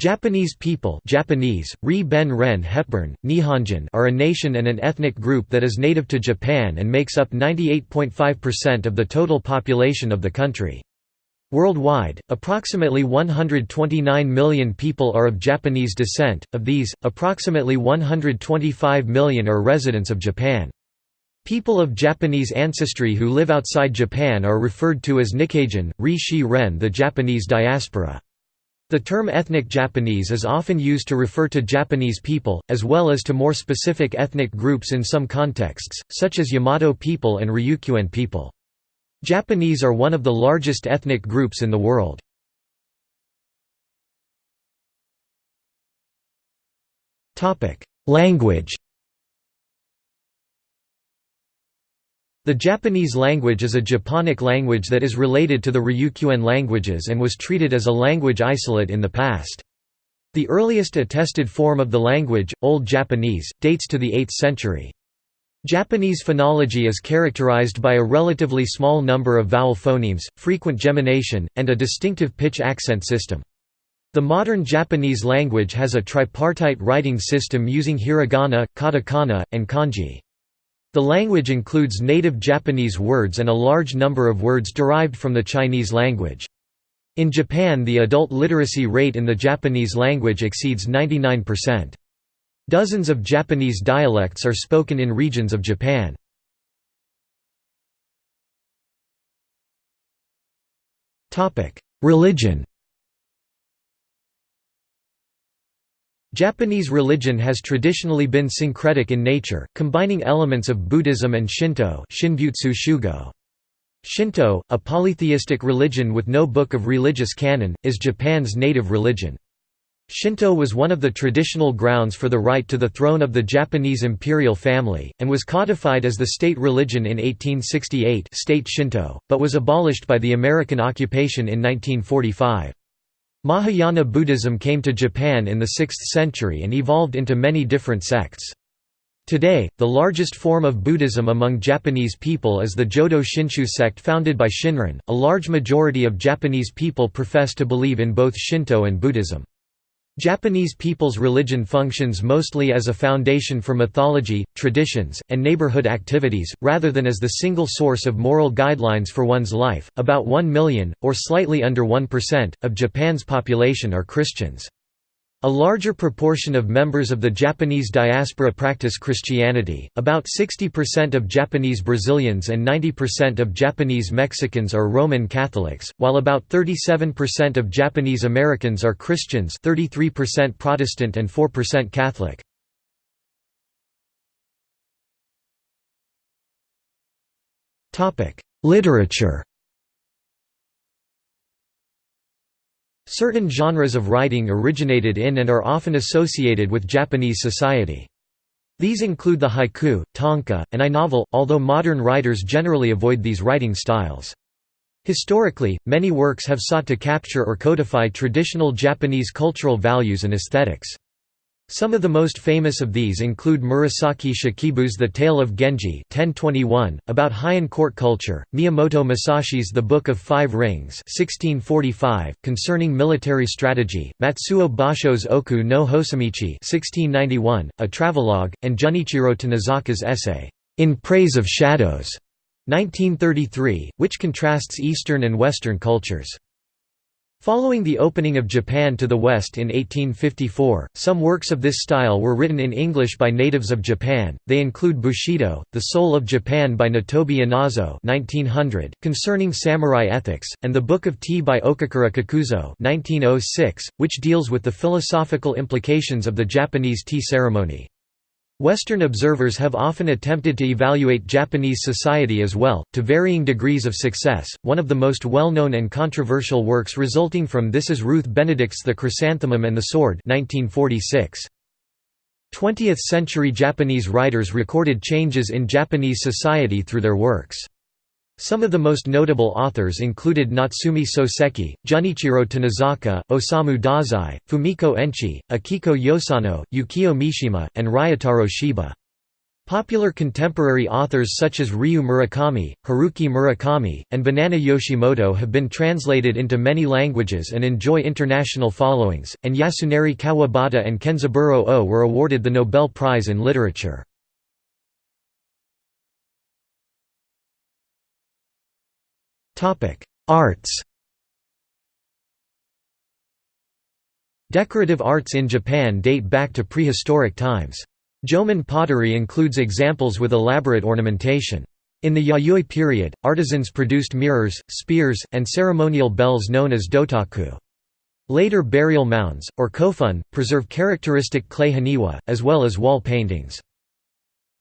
Japanese people Japanese, Ri Ben Ren Hepburn, Nihonjin are a nation and an ethnic group that is native to Japan and makes up 98.5% of the total population of the country. Worldwide, approximately 129 million people are of Japanese descent, of these, approximately 125 million are residents of Japan. People of Japanese ancestry who live outside Japan are referred to as Nikkei-jin, Ri Ren the Japanese diaspora. The term ethnic Japanese is often used to refer to Japanese people, as well as to more specific ethnic groups in some contexts, such as Yamato people and Ryukyuan people. Japanese are one of the largest ethnic groups in the world. Language The Japanese language is a Japonic language that is related to the Ryukyuan languages and was treated as a language isolate in the past. The earliest attested form of the language, Old Japanese, dates to the 8th century. Japanese phonology is characterized by a relatively small number of vowel phonemes, frequent gemination, and a distinctive pitch accent system. The modern Japanese language has a tripartite writing system using hiragana, katakana, and kanji. The language includes native Japanese words and a large number of words derived from the Chinese language. In Japan the adult literacy rate in the Japanese language exceeds 99%. Dozens of Japanese dialects are spoken in regions of Japan. Religion Japanese religion has traditionally been syncretic in nature, combining elements of Buddhism and Shinto Shinto, a polytheistic religion with no book of religious canon, is Japan's native religion. Shinto was one of the traditional grounds for the right to the throne of the Japanese imperial family, and was codified as the state religion in 1868 state Shinto, but was abolished by the American occupation in 1945. Mahayana Buddhism came to Japan in the 6th century and evolved into many different sects. Today, the largest form of Buddhism among Japanese people is the Jodo Shinshu sect founded by Shinran. A large majority of Japanese people profess to believe in both Shinto and Buddhism. Japanese people's religion functions mostly as a foundation for mythology, traditions, and neighborhood activities, rather than as the single source of moral guidelines for one's life. About 1 million, or slightly under 1%, of Japan's population are Christians. A larger proportion of members of the Japanese diaspora practice Christianity, about 60% of Japanese Brazilians and 90% of Japanese Mexicans are Roman Catholics, while about 37% of Japanese Americans are Christians 33% Protestant and 4% Catholic. Literature Certain genres of writing originated in and are often associated with Japanese society. These include the haiku, tanka, and i-novel, although modern writers generally avoid these writing styles. Historically, many works have sought to capture or codify traditional Japanese cultural values and aesthetics. Some of the most famous of these include Murasaki Shikibu's The Tale of Genji 1021, about Heian court culture, Miyamoto Musashi's The Book of Five Rings 1645, concerning military strategy, Matsuo Basho's Oku no Hosomichi 1691, a travelogue, and Junichiro Tanizaki's essay, In Praise of Shadows 1933, which contrasts Eastern and Western cultures. Following the opening of Japan to the West in 1854, some works of this style were written in English by natives of Japan. They include Bushido, The Soul of Japan by Nitobe Inazo (1900), concerning samurai ethics, and The Book of Tea by Okakura Kakuzo (1906), which deals with the philosophical implications of the Japanese tea ceremony. Western observers have often attempted to evaluate Japanese society as well, to varying degrees of success. One of the most well known and controversial works resulting from this is Ruth Benedict's The Chrysanthemum and the Sword. 1946. 20th century Japanese writers recorded changes in Japanese society through their works. Some of the most notable authors included Natsume Soseki, Junichiro Tanizaki, Osamu Dazai, Fumiko Enchi, Akiko Yosano, Yukio Mishima, and Ryotaro Shiba. Popular contemporary authors such as Ryu Murakami, Haruki Murakami, and Banana Yoshimoto have been translated into many languages and enjoy international followings, and Yasunari Kawabata and Kenzaburo Oe were awarded the Nobel Prize in Literature. Arts Decorative arts in Japan date back to prehistoric times. Jomon pottery includes examples with elaborate ornamentation. In the Yayoi period, artisans produced mirrors, spears, and ceremonial bells known as dotaku. Later burial mounds, or kofun, preserve characteristic clay haniwa, as well as wall paintings.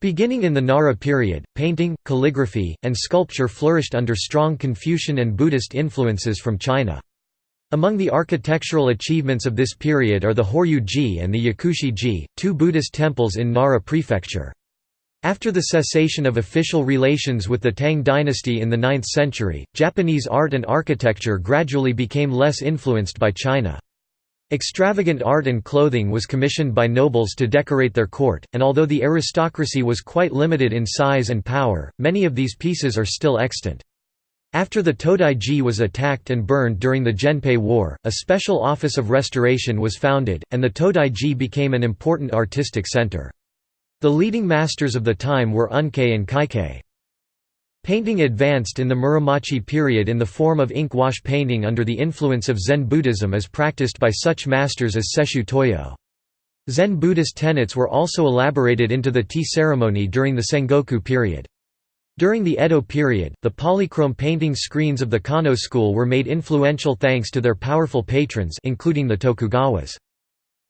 Beginning in the Nara period, painting, calligraphy, and sculpture flourished under strong Confucian and Buddhist influences from China. Among the architectural achievements of this period are the Horyu-ji and the Yakushi-ji, two Buddhist temples in Nara prefecture. After the cessation of official relations with the Tang dynasty in the 9th century, Japanese art and architecture gradually became less influenced by China. Extravagant art and clothing was commissioned by nobles to decorate their court, and although the aristocracy was quite limited in size and power, many of these pieces are still extant. After the Todai-ji was attacked and burned during the Genpei War, a special office of restoration was founded, and the Todai-ji became an important artistic center. The leading masters of the time were Unkei and Kaikei. Painting advanced in the Muromachi period in the form of ink wash painting under the influence of Zen Buddhism as practiced by such masters as Sesshu Toyo. Zen Buddhist tenets were also elaborated into the tea ceremony during the Sengoku period. During the Edo period, the polychrome painting screens of the Kano school were made influential thanks to their powerful patrons including the Tokugawas.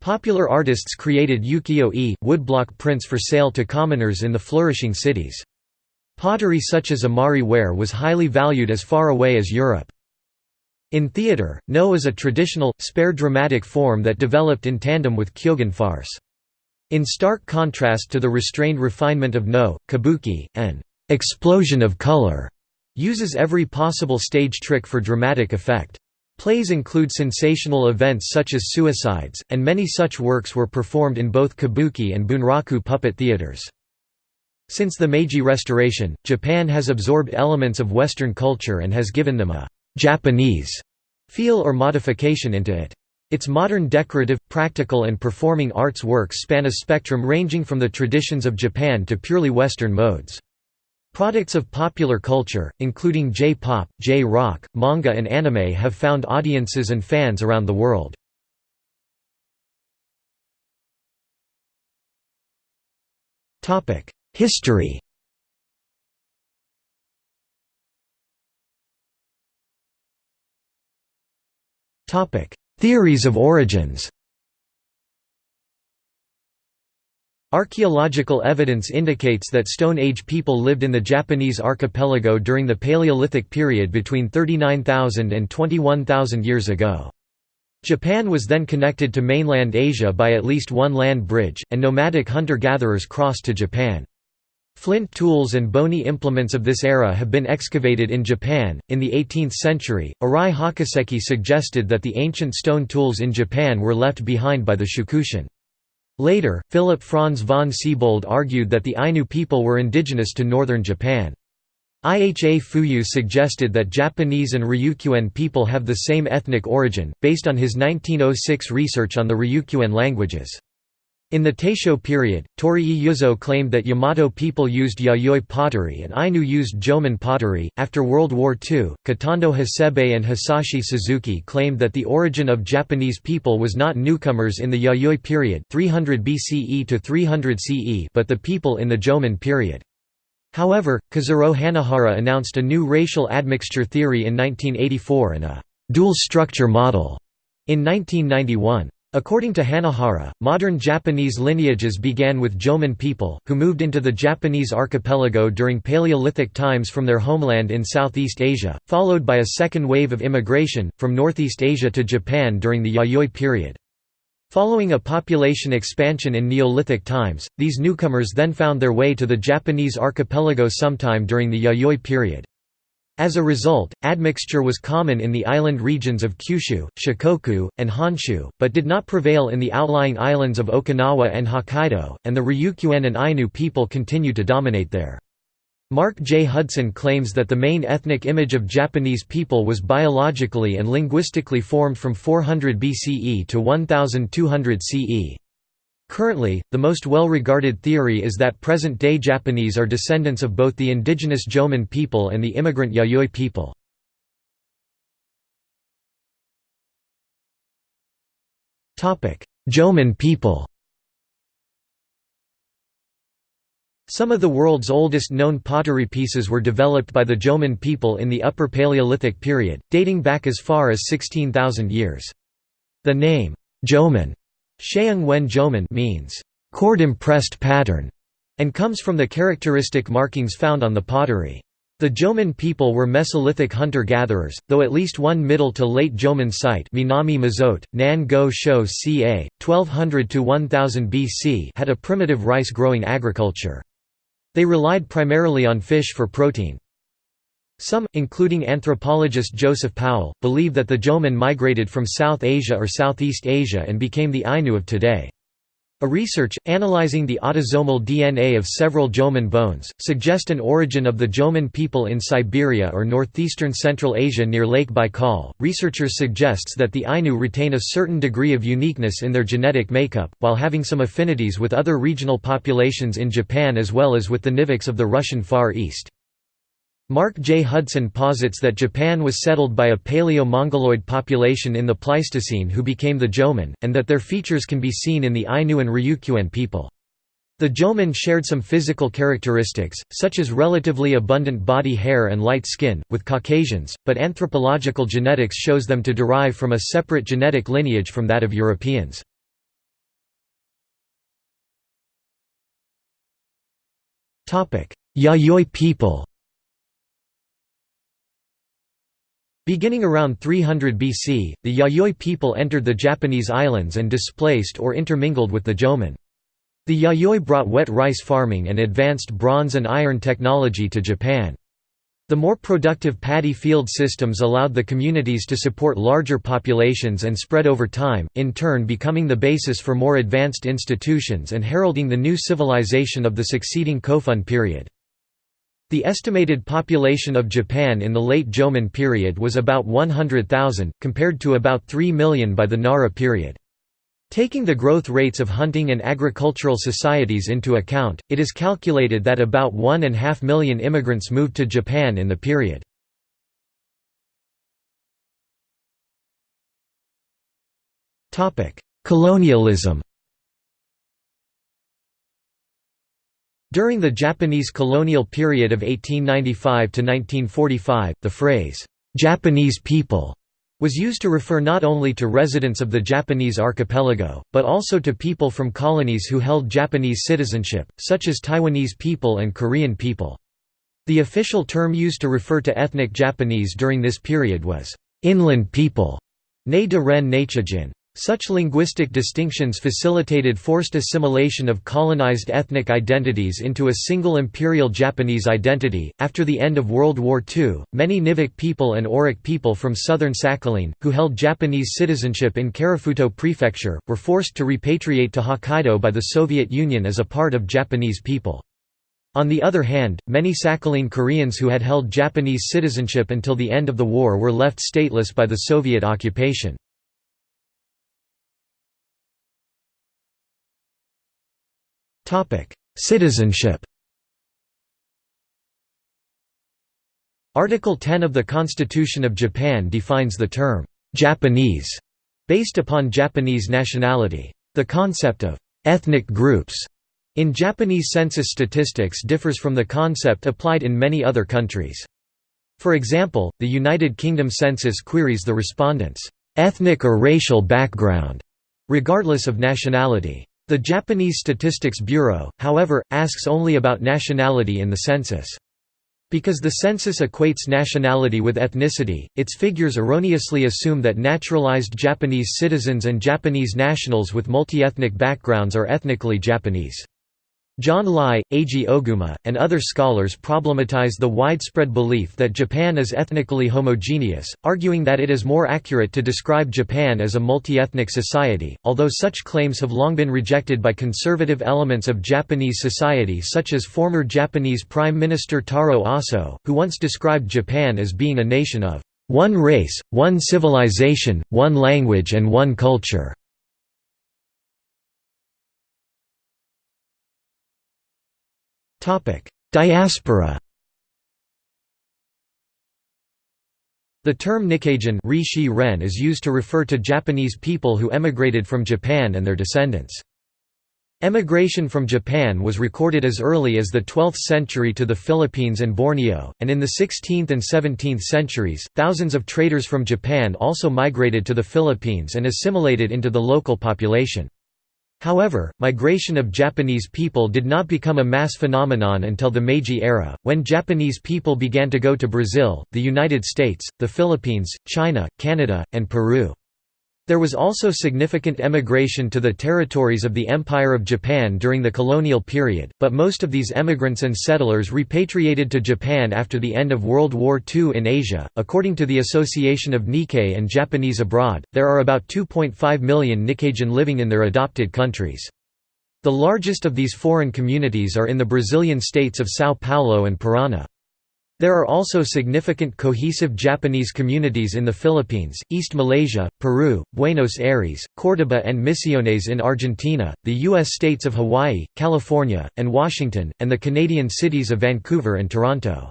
Popular artists created ukiyo-e woodblock prints for sale to commoners in the flourishing cities. Pottery such as Imari ware was highly valued as far away as Europe. In theatre, Noh is a traditional, spare dramatic form that developed in tandem with Kyogen farce. In stark contrast to the restrained refinement of Noh, kabuki, an explosion of color uses every possible stage trick for dramatic effect. Plays include sensational events such as suicides, and many such works were performed in both kabuki and bunraku puppet theaters. Since the Meiji Restoration, Japan has absorbed elements of Western culture and has given them a «Japanese» feel or modification into it. Its modern decorative, practical and performing arts works span a spectrum ranging from the traditions of Japan to purely Western modes. Products of popular culture, including J-pop, J-rock, manga and anime have found audiences and fans around the world. History Theories of origins Archaeological evidence indicates that Stone Age people lived in the Japanese archipelago during the Paleolithic period between 39,000 and 21,000 years ago. Japan was then connected to mainland Asia by at least one land bridge, and nomadic hunter-gatherers crossed to Japan. Flint tools and bony implements of this era have been excavated in Japan. In the 18th century, Arai Hakuseki suggested that the ancient stone tools in Japan were left behind by the Shukushin. Later, Philip Franz von Siebold argued that the Ainu people were indigenous to northern Japan. Iha Fuyu suggested that Japanese and Ryukyuan people have the same ethnic origin, based on his 1906 research on the Ryukyuan languages. In the Taisho period, Torii Ryuzo claimed that Yamato people used Yayoi pottery and Ainu used Jomon pottery. After World War II, Kotondo Hasebe and Hisashi Suzuki claimed that the origin of Japanese people was not newcomers in the Yayoi period 300 BCE to 300 CE but the people in the Jomon period. However, Kazuro Hanihara announced a new racial admixture theory in 1984 and a dual structure model in 1991. According to Hanihara, modern Japanese lineages began with Jomon people, who moved into the Japanese archipelago during Paleolithic times from their homeland in Southeast Asia, followed by a second wave of immigration, from Northeast Asia to Japan during the Yayoi period. Following a population expansion in Neolithic times, these newcomers then found their way to the Japanese archipelago sometime during the Yayoi period. As a result, admixture was common in the island regions of Kyushu, Shikoku, and Honshu, but did not prevail in the outlying islands of Okinawa and Hokkaido, and the Ryukyuan and Ainu people continue to dominate there. Mark J. Hudson claims that the main ethnic image of Japanese people was biologically and linguistically formed from 400 BCE to 1200 CE. Currently, the most well-regarded theory is that present-day Japanese are descendants of both the indigenous Jomon people and the immigrant Yayoi people. Jomon people Some of the world's oldest known pottery pieces were developed by the Jomon people in the Upper Paleolithic period, dating back as far as 16,000 years. The name, Jomon Sheung Wen means, cord-impressed pattern, and comes from the characteristic markings found on the pottery. The Jomon people were Mesolithic hunter-gatherers, though at least one middle to late Jomon site Minami Mizote, Nan Go Sho ca. 1200–1000 BC had a primitive rice-growing agriculture. They relied primarily on fish for protein. Some, including anthropologist Joseph Powell, believe that the Jomon migrated from South Asia or Southeast Asia and became the Ainu of today. A research, analyzing the autosomal DNA of several Jomon bones, suggest an origin of the Jomon people in Siberia or northeastern Central Asia near Lake Baikal. Researchers suggests that the Ainu retain a certain degree of uniqueness in their genetic makeup, while having some affinities with other regional populations in Japan as well as with the Nivkhs of the Russian Far East. Mark J. Hudson posits that Japan was settled by a Paleo-Mongoloid population in the Pleistocene who became the Jomon, and that their features can be seen in the Ainu and Ryukyuan people. The Jomon shared some physical characteristics, such as relatively abundant body hair and light skin, with Caucasians, but anthropological genetics shows them to derive from a separate genetic lineage from that of Europeans. Yayoi people Beginning around 300 BC, the Yayoi people entered the Japanese islands and displaced or intermingled with the Jomon. The Yayoi brought wet rice farming and advanced bronze and iron technology to Japan. The more productive paddy field systems allowed the communities to support larger populations and spread over time, in turn becoming the basis for more advanced institutions and heralding the new civilization of the succeeding Kofun period. The estimated population of Japan in the late Jomon period was about 100,000, compared to about 3 million by the Nara period. Taking the growth rates of hunting and agricultural societies into account, it is calculated that about one and a half million immigrants moved to Japan in the period. Colonialism During the Japanese colonial period of 1895 to 1945, the phrase, "'Japanese people' was used to refer not only to residents of the Japanese archipelago, but also to people from colonies who held Japanese citizenship, such as Taiwanese people and Korean people. The official term used to refer to ethnic Japanese during this period was, "'inland people' ne de. Such linguistic distinctions facilitated forced assimilation of colonized ethnic identities into a single imperial Japanese identity. After the end of World War II, many Nivkh people and Orok people from southern Sakhalin, who held Japanese citizenship in Karafuto Prefecture, were forced to repatriate to Hokkaido by the Soviet Union as a part of Japanese people. On the other hand, many Sakhalin Koreans who had held Japanese citizenship until the end of the war were left stateless by the Soviet occupation. Citizenship Article 10 of the Constitution of Japan defines the term, "'Japanese' based upon Japanese nationality. The concept of "'ethnic groups' in Japanese census statistics differs from the concept applied in many other countries. For example, the United Kingdom census queries the respondents' ethnic or racial background, regardless of nationality. The Japanese Statistics Bureau, however, asks only about nationality in the census. Because the census equates nationality with ethnicity, its figures erroneously assume that naturalized Japanese citizens and Japanese nationals with multi-ethnic backgrounds are ethnically Japanese. John Lie, Eiji Oguma, and other scholars problematize the widespread belief that Japan is ethnically homogeneous, arguing that it is more accurate to describe Japan as a multi-ethnic society, although such claims have long been rejected by conservative elements of Japanese society such as former Japanese Prime Minister Taro Aso, who once described Japan as being a nation of one race, one civilization, one language and one culture. Diaspora The term Nikkeijin is used to refer to Japanese people who emigrated from Japan and their descendants. Emigration from Japan was recorded as early as the 12th century to the Philippines and Borneo, and in the 16th and 17th centuries, thousands of traders from Japan also migrated to the Philippines and assimilated into the local population. However, migration of Japanese people did not become a mass phenomenon until the Meiji era, when Japanese people began to go to Brazil, the United States, the Philippines, China, Canada, and Peru. There was also significant emigration to the territories of the Empire of Japan during the colonial period, but most of these emigrants and settlers repatriated to Japan after the end of World War II in Asia. According to the Association of Nikkei and Japanese Abroad, there are about 2.5 million Nikkeijin living in their adopted countries. The largest of these foreign communities are in the Brazilian states of São Paulo and Paraná. There are also significant cohesive Japanese communities in the Philippines, East Malaysia, Peru, Buenos Aires, Córdoba and Misiones in Argentina, the U.S. states of Hawaii, California, and Washington, and the Canadian cities of Vancouver and Toronto.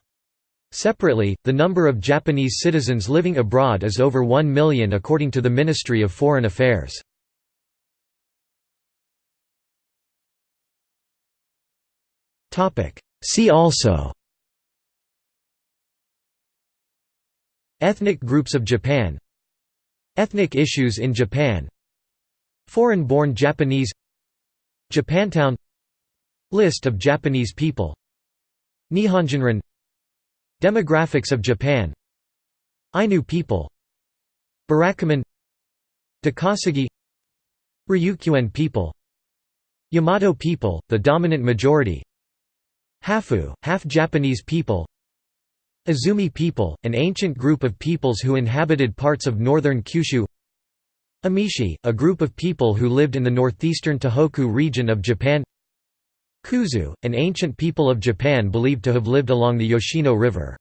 Separately, the number of Japanese citizens living abroad is over 1 million according to the Ministry of Foreign Affairs. See also Ethnic groups of Japan Ethnic issues in Japan Foreign-born Japanese Japantown List of Japanese people Nihonjinron Demographics of Japan Ainu people Burakumin Takasago Ryukyuan people Yamato people, the dominant majority Hafu, half Japanese people Azumi people, an ancient group of peoples who inhabited parts of northern Kyushu. Emishi, a group of people who lived in the northeastern Tohoku region of Japan. Kuzu, an ancient people of Japan believed to have lived along the Yoshino River